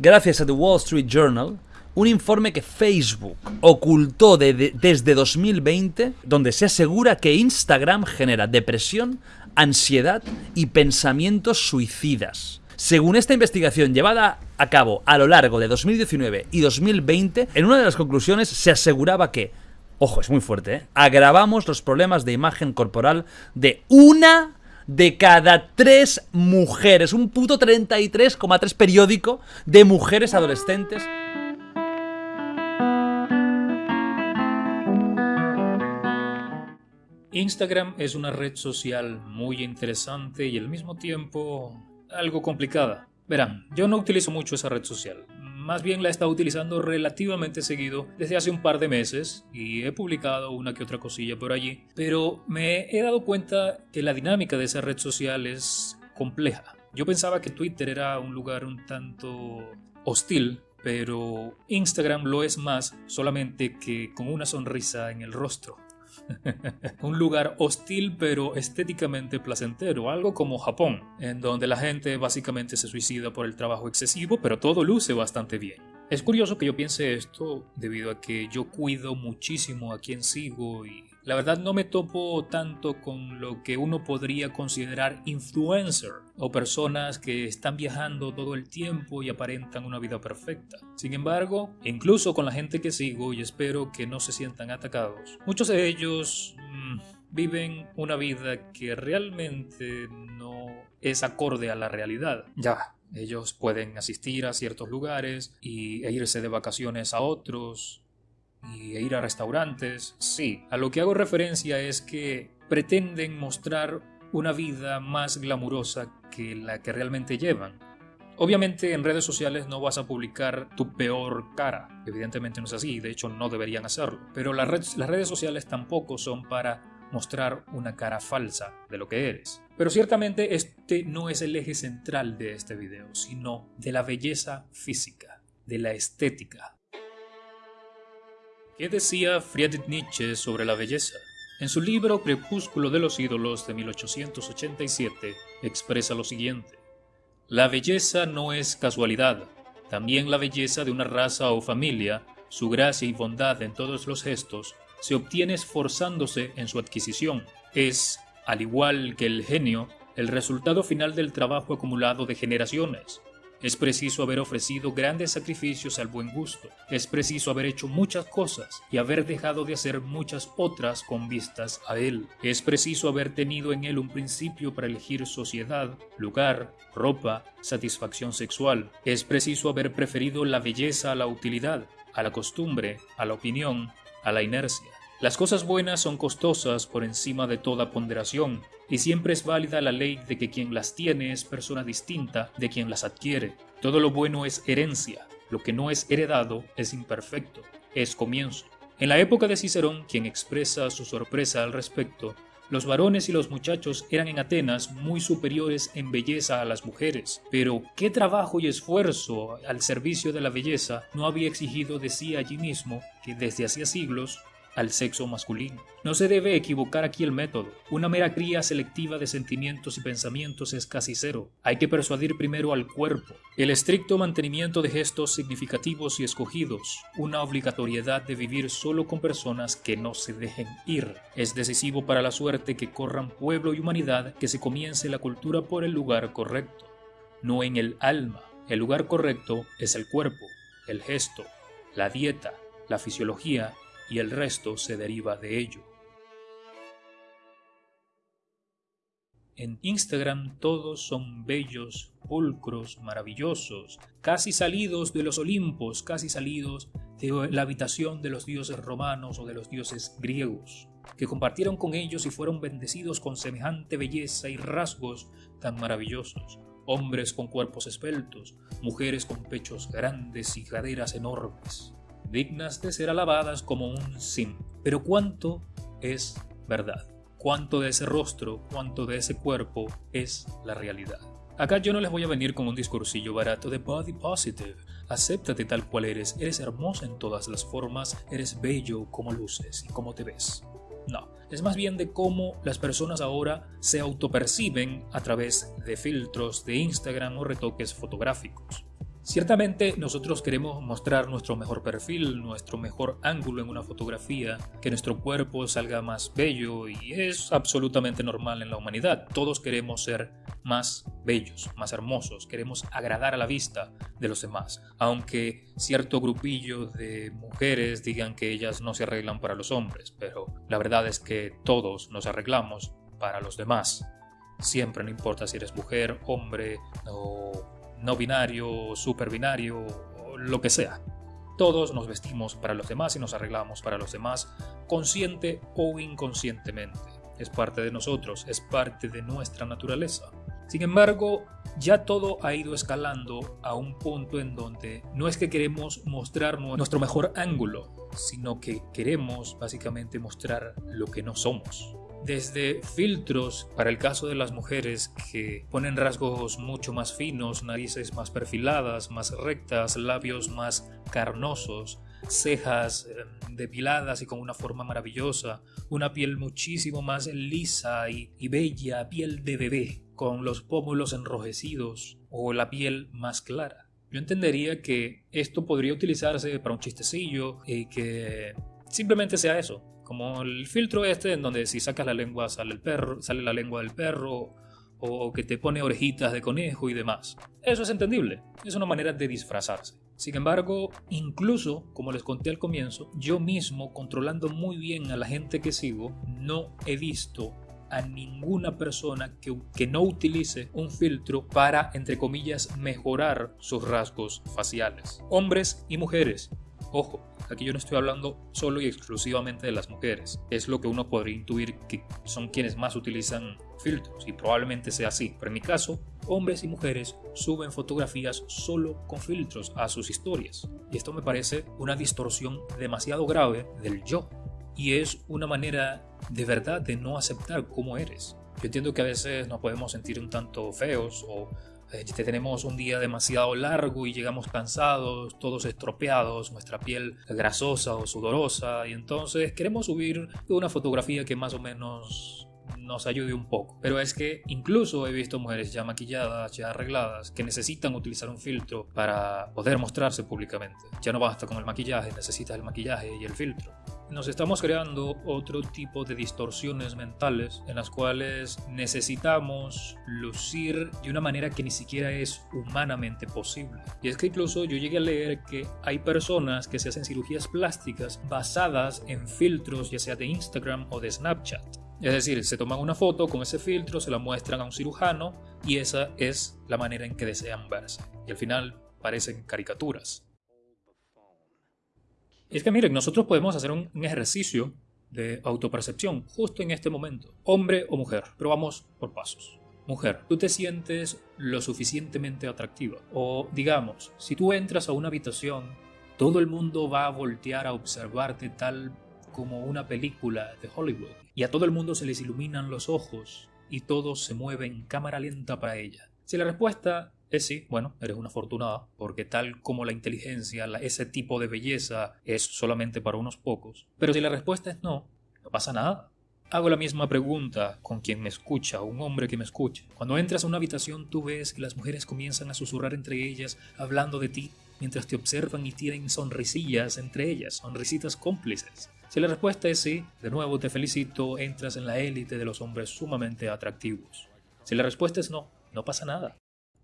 gracias a The Wall Street Journal, un informe que Facebook ocultó desde 2020, donde se asegura que Instagram genera depresión, ansiedad y pensamientos suicidas. Según esta investigación llevada a cabo a lo largo de 2019 y 2020, en una de las conclusiones se aseguraba que, ojo, es muy fuerte, ¿eh? agravamos los problemas de imagen corporal de una de cada tres mujeres, un puto 33,3 periódico de mujeres adolescentes Instagram es una red social muy interesante y al mismo tiempo algo complicada. Verán, yo no utilizo mucho esa red social. Más bien la he estado utilizando relativamente seguido desde hace un par de meses y he publicado una que otra cosilla por allí. Pero me he dado cuenta que la dinámica de esa red social es compleja. Yo pensaba que Twitter era un lugar un tanto hostil pero Instagram lo es más solamente que con una sonrisa en el rostro. un lugar hostil pero estéticamente placentero, algo como Japón, en donde la gente básicamente se suicida por el trabajo excesivo, pero todo luce bastante bien. Es curioso que yo piense esto debido a que yo cuido muchísimo a quien sigo y la verdad no me topo tanto con lo que uno podría considerar influencer o personas que están viajando todo el tiempo y aparentan una vida perfecta. Sin embargo, incluso con la gente que sigo y espero que no se sientan atacados, muchos de ellos mm, viven una vida que realmente no es acorde a la realidad. Ya, ellos pueden asistir a ciertos lugares y, e irse de vacaciones a otros, y ir a restaurantes, sí. A lo que hago referencia es que pretenden mostrar una vida más glamurosa que la que realmente llevan. Obviamente en redes sociales no vas a publicar tu peor cara, evidentemente no es así, de hecho no deberían hacerlo, pero las redes, las redes sociales tampoco son para mostrar una cara falsa de lo que eres. Pero ciertamente este no es el eje central de este video, sino de la belleza física, de la estética, ¿Qué decía Friedrich Nietzsche sobre la belleza? En su libro Crepúsculo de los ídolos de 1887 expresa lo siguiente. La belleza no es casualidad, también la belleza de una raza o familia, su gracia y bondad en todos los gestos, se obtiene esforzándose en su adquisición. Es, al igual que el genio, el resultado final del trabajo acumulado de generaciones, es preciso haber ofrecido grandes sacrificios al buen gusto. Es preciso haber hecho muchas cosas y haber dejado de hacer muchas otras con vistas a él. Es preciso haber tenido en él un principio para elegir sociedad, lugar, ropa, satisfacción sexual. Es preciso haber preferido la belleza a la utilidad, a la costumbre, a la opinión, a la inercia. Las cosas buenas son costosas por encima de toda ponderación, y siempre es válida la ley de que quien las tiene es persona distinta de quien las adquiere. Todo lo bueno es herencia, lo que no es heredado es imperfecto, es comienzo. En la época de Cicerón, quien expresa su sorpresa al respecto, los varones y los muchachos eran en Atenas muy superiores en belleza a las mujeres, pero qué trabajo y esfuerzo al servicio de la belleza no había exigido de sí allí mismo que desde hacía siglos al sexo masculino. No se debe equivocar aquí el método. Una mera cría selectiva de sentimientos y pensamientos es casi cero. Hay que persuadir primero al cuerpo. El estricto mantenimiento de gestos significativos y escogidos, una obligatoriedad de vivir solo con personas que no se dejen ir. Es decisivo para la suerte que corran pueblo y humanidad que se comience la cultura por el lugar correcto, no en el alma. El lugar correcto es el cuerpo, el gesto, la dieta, la fisiología y el resto se deriva de ello. En Instagram todos son bellos, pulcros, maravillosos, casi salidos de los Olimpos, casi salidos de la habitación de los dioses romanos o de los dioses griegos, que compartieron con ellos y fueron bendecidos con semejante belleza y rasgos tan maravillosos. Hombres con cuerpos esbeltos, mujeres con pechos grandes y caderas enormes dignas de ser alabadas como un sim. Pero ¿cuánto es verdad? ¿Cuánto de ese rostro, cuánto de ese cuerpo es la realidad? Acá yo no les voy a venir con un discursillo barato de body positive. Acéptate tal cual eres, eres hermosa en todas las formas, eres bello como luces y como te ves. No, es más bien de cómo las personas ahora se autoperciben a través de filtros de Instagram o retoques fotográficos. Ciertamente nosotros queremos mostrar nuestro mejor perfil, nuestro mejor ángulo en una fotografía, que nuestro cuerpo salga más bello y es absolutamente normal en la humanidad. Todos queremos ser más bellos, más hermosos, queremos agradar a la vista de los demás, aunque cierto grupillo de mujeres digan que ellas no se arreglan para los hombres, pero la verdad es que todos nos arreglamos para los demás. Siempre, no importa si eres mujer, hombre o no binario, super binario, lo que sea. Todos nos vestimos para los demás y nos arreglamos para los demás, consciente o inconscientemente. Es parte de nosotros, es parte de nuestra naturaleza. Sin embargo, ya todo ha ido escalando a un punto en donde no es que queremos mostrar nuestro mejor ángulo, sino que queremos básicamente mostrar lo que no somos desde filtros para el caso de las mujeres que ponen rasgos mucho más finos, narices más perfiladas, más rectas, labios más carnosos, cejas em, depiladas y con una forma maravillosa, una piel muchísimo más lisa y, bella, piel de bebé, con los pómulos enrojecidos o la piel más clara. Yo entendería que esto podría utilizarse para un chistecillo y que simplemente sea eso, como el filtro este en donde si sacas la lengua sale el perro, sale la lengua del perro o que te pone orejitas de conejo y demás. Eso es entendible, es una manera de disfrazarse. Sin embargo, incluso, como les conté al comienzo, yo mismo, controlando muy bien a la gente que sigo, no he visto a ninguna persona que, que, no utilice un filtro para, entre comillas, mejorar sus rasgos faciales. Hombres y mujeres, Ojo, aquí yo no estoy hablando solo y exclusivamente de las mujeres. Es lo que uno podría intuir que son quienes más utilizan filtros y probablemente sea así. Pero en mi caso, hombres y mujeres suben fotografías solo con filtros a sus historias. Y esto me parece una distorsión demasiado grave del yo. Y es una manera de verdad de no aceptar cómo eres. Yo entiendo que a veces nos podemos sentir un tanto feos o eh, tenemos un día demasiado largo y llegamos cansados, todos estropeados, nuestra piel grasosa o sudorosa, y entonces queremos subir una fotografía que más o menos nos ayude un poco. Pero es que incluso he visto mujeres ya maquilladas, ya arregladas, que necesitan utilizar un filtro para poder mostrarse públicamente. Ya no basta con el maquillaje, necesitas el maquillaje y el filtro nos estamos creando otro tipo de distorsiones mentales en las cuales necesitamos lucir de una manera que ni siquiera es humanamente posible. Y es que incluso yo llegué a leer que hay personas que se hacen cirugías plásticas basadas en filtros ya sea de Instagram o de Snapchat. Es decir, se toman una foto con ese filtro, se la muestran a un cirujano y esa es la manera en que desean verse. Y al final parecen caricaturas. Es que miren, nosotros podemos hacer un, ejercicio de autopercepción justo en este momento, hombre o mujer, pero vamos por pasos. Mujer, tú te sientes lo suficientemente atractiva. O digamos, si tú entras a una habitación, todo el mundo va a voltear a observarte tal como una película de Hollywood. Y a todo el mundo se les iluminan los ojos y todo se mueve en cámara lenta para ella. Si la respuesta es sí, bueno, eres una afortunada, porque tal como la inteligencia, ese tipo de belleza es solamente para unos pocos. Pero si la respuesta es no, no pasa nada. Hago la misma pregunta con quien me escucha, un hombre que me escuche. Cuando entras a una habitación tú ves que las mujeres comienzan a susurrar entre ellas, hablando de ti, mientras te observan y tienen sonrisillas entre ellas, sonrisitas cómplices. Si la respuesta es sí, de nuevo te felicito, entras en la élite de los hombres sumamente atractivos. Si la respuesta es no, no pasa nada.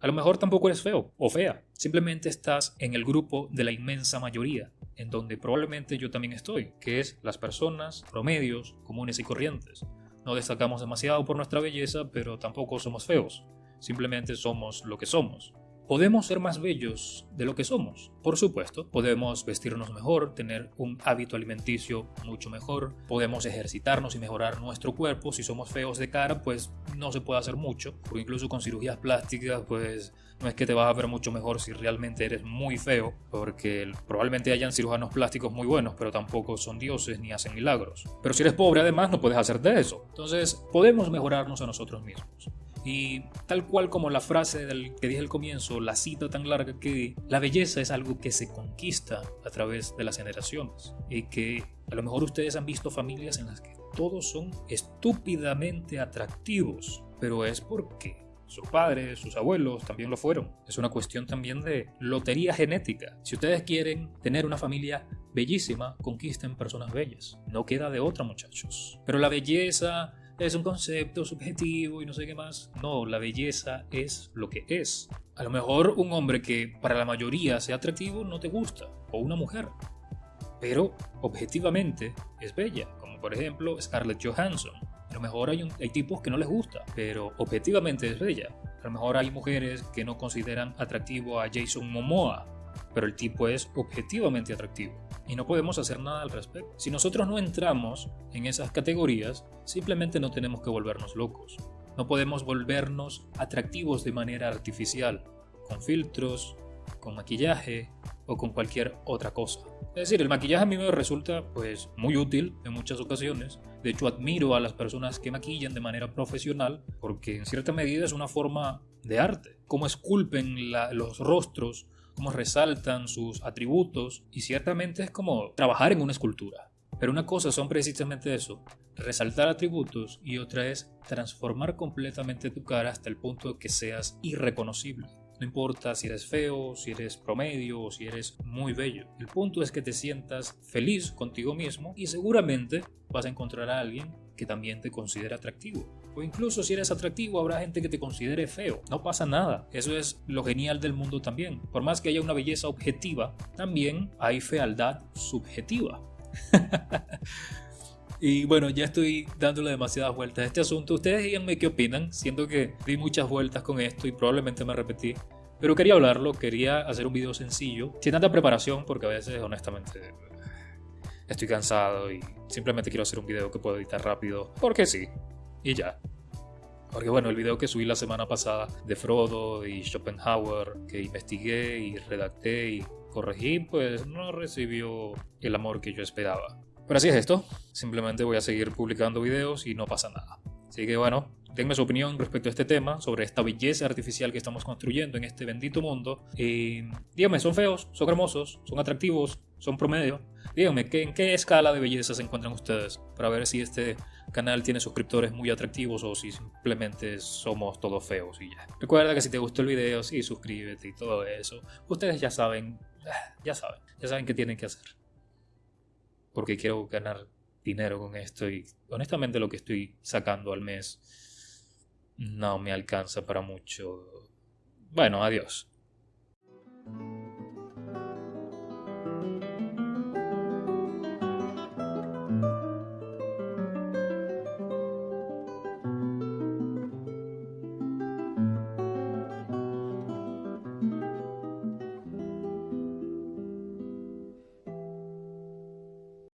A lo mejor tampoco eres feo o fea, simplemente estás en el grupo de la inmensa mayoría, en donde probablemente yo también estoy, que es las personas promedios, comunes y corrientes. No destacamos demasiado por nuestra belleza, pero tampoco somos feos, simplemente somos lo que somos. Podemos ser más bellos de lo que somos, por supuesto. Podemos vestirnos mejor, tener un hábito alimenticio mucho mejor. Podemos ejercitarnos y mejorar nuestro cuerpo. Si somos feos de cara, pues no se puede hacer mucho. Porque incluso con cirugías plásticas, pues no es que te vas a ver mucho mejor si realmente eres muy feo. Porque probablemente hayan cirujanos plásticos muy buenos, pero tampoco son dioses ni hacen milagros. Pero si eres pobre además, no puedes hacerte eso. Entonces, podemos mejorarnos a nosotros mismos. Y tal cual como la frase que dije al comienzo, la cita tan larga que la belleza es algo que se conquista a través de las generaciones. Y que a lo mejor ustedes han visto familias en las que todos son estúpidamente atractivos, pero es porque sus padres, sus abuelos también lo fueron. Es una cuestión también de lotería genética. Si ustedes quieren tener una familia bellísima, conquisten personas bellas. No queda de otra, muchachos. Pero la belleza es un concepto subjetivo y no sé qué más. No, la belleza es lo que es. A lo mejor un hombre que para la mayoría sea atractivo no te gusta, o una mujer. Pero objetivamente es bella, como por ejemplo Scarlett Johansson. A lo mejor hay, tipos que no les gusta, pero objetivamente es bella. A lo mejor hay mujeres que no consideran atractivo a Jason Momoa, pero el tipo es objetivamente atractivo y no podemos hacer nada al respecto. Si nosotros no entramos en esas categorías, simplemente no tenemos que volvernos locos. No podemos volvernos atractivos de manera artificial, con filtros, con maquillaje o con cualquier otra cosa. Es decir, el maquillaje a mí me resulta pues muy útil en muchas ocasiones. De hecho, admiro a las personas que maquillan de manera profesional porque en cierta medida es una forma de arte. Cómo esculpen los rostros, cómo resaltan sus atributos y ciertamente es como trabajar en una escultura. Pero una cosa son precisamente eso, resaltar atributos y otra es transformar completamente tu cara hasta el punto de que seas irreconocible. No importa si eres feo, si eres promedio o si eres muy bello. El punto es que te sientas feliz contigo mismo y seguramente vas a encontrar a alguien que también te considere atractivo. O incluso si eres atractivo habrá gente que te considere feo. No pasa nada. Eso es lo genial del mundo también. Por más que haya una belleza objetiva, también hay fealdad subjetiva. Y bueno, ya estoy dándole demasiadas vueltas a este asunto. Ustedes díganme qué opinan. Siento que di muchas vueltas con esto y probablemente me repetí. Pero quería hablarlo, quería hacer un video sencillo, sin tanta preparación, porque a veces honestamente estoy cansado y simplemente quiero hacer un video que pueda editar rápido, porque sí, y ya. Porque bueno, el video que subí la semana pasada de Frodo y Schopenhauer, que investigué y redacté y corregí, pues no recibió el amor que yo esperaba. Pero así es esto, simplemente voy a seguir publicando videos y no pasa nada. Así que bueno, denme su opinión respecto a este tema, sobre esta belleza artificial que estamos construyendo en este bendito mundo. Y díganme, ¿son feos? ¿Son hermosos? ¿Son atractivos? ¿Son promedio? Díganme, ¿en qué escala de belleza se encuentran ustedes? Para ver si este canal tiene suscriptores muy atractivos o si simplemente somos todos feos y ya. Recuerda que si te gustó el video, sí, suscríbete y todo eso. Ustedes ya saben, ya saben, ya saben qué tienen que hacer porque quiero ganar dinero con esto y honestamente lo que estoy sacando al mes no me alcanza para mucho. Bueno, adiós.